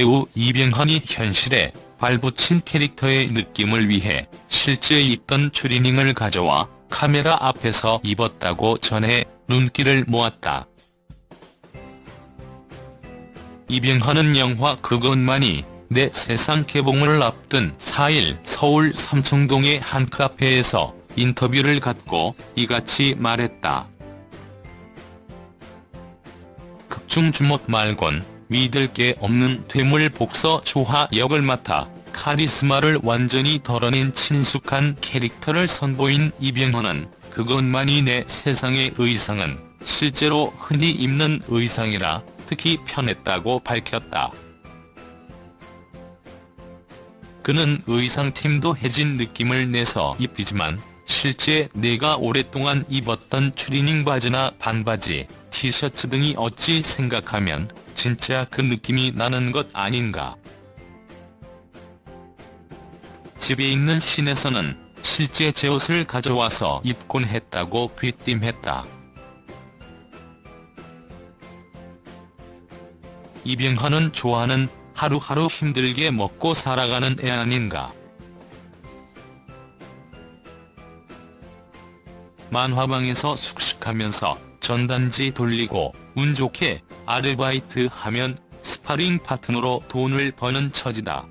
배우 이병헌이 현실에 발붙인 캐릭터의 느낌을 위해 실제 입던 추리닝을 가져와 카메라 앞에서 입었다고 전해 눈길을 모았다. 이병헌은 영화 그것만이 내 세상 개봉을 앞둔 4일 서울 삼청동의 한 카페에서 인터뷰를 갖고 이같이 말했다. 극중 주목 말곤 믿을 게 없는 퇴물 복서 조화 역을 맡아 카리스마를 완전히 덜어낸 친숙한 캐릭터를 선보인 이병헌은 그것만이 내 세상의 의상은 실제로 흔히 입는 의상이라 특히 편했다고 밝혔다. 그는 의상팀도 해진 느낌을 내서 입히지만 실제 내가 오랫동안 입었던 추리닝 바지나 반바지, 티셔츠 등이 어찌 생각하면 진짜 그 느낌이 나는 것 아닌가. 집에 있는 신에서는 실제 제 옷을 가져와서 입곤 했다고 귀띔했다. 이병헌은 좋아하는 하루하루 힘들게 먹고 살아가는 애 아닌가. 만화방에서 숙식하면서 전단지 돌리고 운 좋게 아르바이트 하면 스파링 파트너로 돈을 버는 처지다.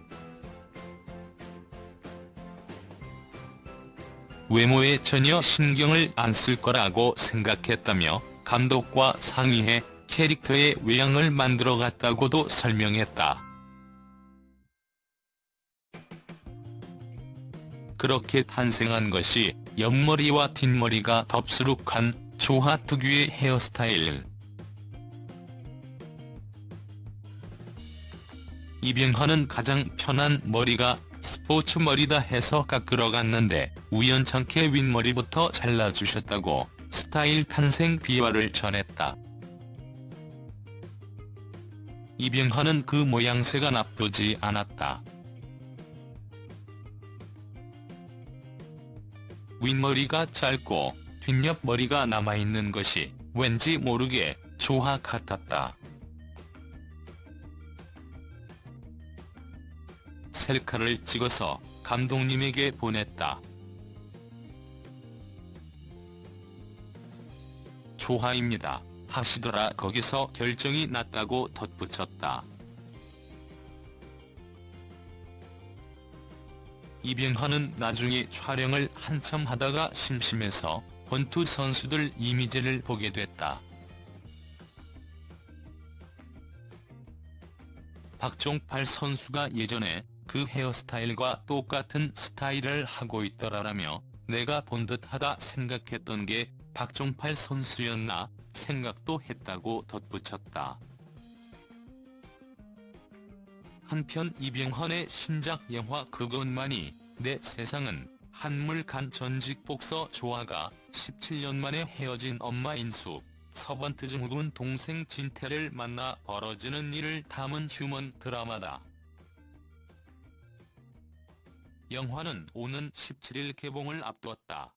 외모에 전혀 신경을 안 쓸 거라고 생각했다며 감독과 상의해 캐릭터의 외양을 만들어갔다고도 설명했다. 그렇게 탄생한 것이 옆머리와 뒷머리가 덥수룩한 조화 특유의 헤어스타일. 이병헌은 가장 편한 머리가 스포츠 머리다 해서 깎으러 갔는데 우연찮게 윗머리부터 잘라주셨다고 스타일 탄생 비화를 전했다. 이병헌은 그 모양새가 나쁘지 않았다. 윗머리가 짧고 뒷옆머리가 남아있는 것이 왠지 모르게 조화 같았다. 셀카를 찍어서 감독님에게 보냈다. 조화입니다. 하시더라 거기서 결정이 났다고 덧붙였다. 이병헌은 나중에 촬영을 한참 하다가 심심해서 권투 선수들 이미지를 보게 됐다. 박종팔 선수가 예전에 그 헤어스타일과 똑같은 스타일을 하고 있더라라며 내가 본 듯하다 생각했던 게 박종팔 선수였나 생각도 했다고 덧붙였다. 한편 이병헌의 신작 영화 그것만이 내 세상은 한물간 전직 복서 조아가 17년 만에 헤어진 엄마 인수, 서번트 증후군 동생 진태를 만나 벌어지는 일을 담은 휴먼 드라마다. 영화는 오는 17일 개봉을 앞두었다.